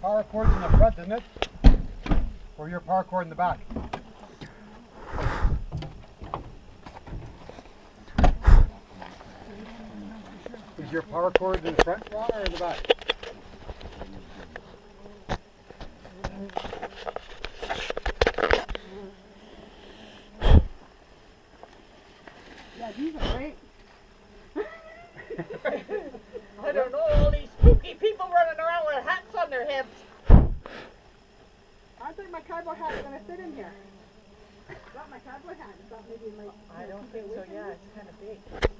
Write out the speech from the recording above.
cord's in the front, isn't it? Or your power cord in the back? Is your power cord in the front, Ron, or in the back? Yeah, these are great. Hats on there. I think my cowboy hat is gonna fit in here. Got my cowboy hat. I thought maybe it might. I don't think so, yeah, it's kind of big.